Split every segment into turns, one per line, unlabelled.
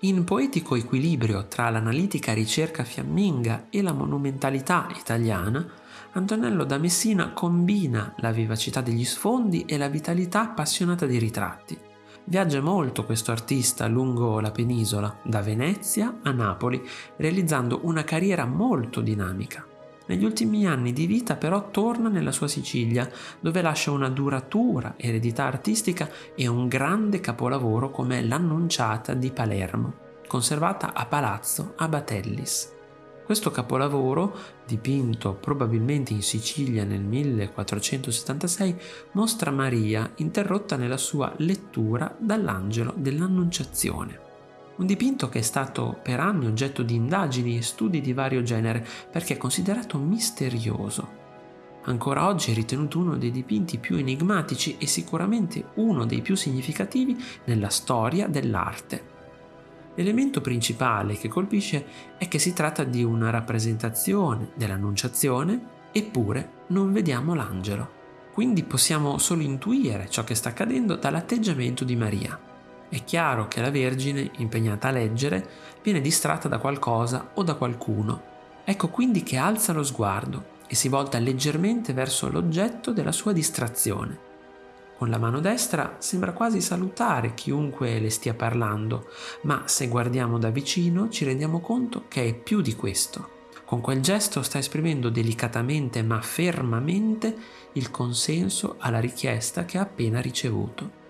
In poetico equilibrio tra l'analitica ricerca fiamminga e la monumentalità italiana, Antonello da Messina combina la vivacità degli sfondi e la vitalità appassionata dei ritratti. Viaggia molto questo artista lungo la penisola, da Venezia a Napoli, realizzando una carriera molto dinamica. Negli ultimi anni di vita però torna nella sua Sicilia, dove lascia una duratura eredità artistica e un grande capolavoro come l'Annunciata di Palermo, conservata a Palazzo Abatellis. Questo capolavoro, dipinto probabilmente in Sicilia nel 1476, mostra Maria interrotta nella sua lettura dall'angelo dell'Annunciazione. Un dipinto che è stato per anni oggetto di indagini e studi di vario genere perché è considerato misterioso. Ancora oggi è ritenuto uno dei dipinti più enigmatici e sicuramente uno dei più significativi nella storia dell'arte. L'elemento principale che colpisce è che si tratta di una rappresentazione dell'Annunciazione, eppure non vediamo l'angelo. Quindi possiamo solo intuire ciò che sta accadendo dall'atteggiamento di Maria. È chiaro che la Vergine, impegnata a leggere, viene distratta da qualcosa o da qualcuno. Ecco quindi che alza lo sguardo e si volta leggermente verso l'oggetto della sua distrazione. Con la mano destra sembra quasi salutare chiunque le stia parlando, ma se guardiamo da vicino ci rendiamo conto che è più di questo. Con quel gesto sta esprimendo delicatamente ma fermamente il consenso alla richiesta che ha appena ricevuto.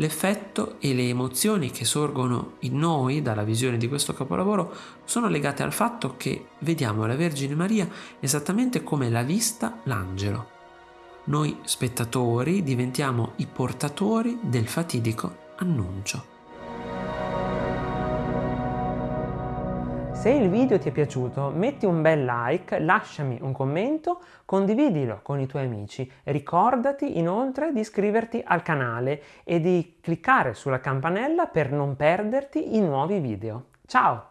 L'effetto e le emozioni che sorgono in noi dalla visione di questo capolavoro sono legate al fatto che vediamo la Vergine Maria esattamente come l'ha vista l'angelo. Noi spettatori diventiamo i portatori del fatidico annuncio.
Se il video ti è piaciuto metti un bel like, lasciami un commento, condividilo con i tuoi amici. Ricordati inoltre di iscriverti al canale e di cliccare sulla campanella per non perderti i nuovi video. Ciao!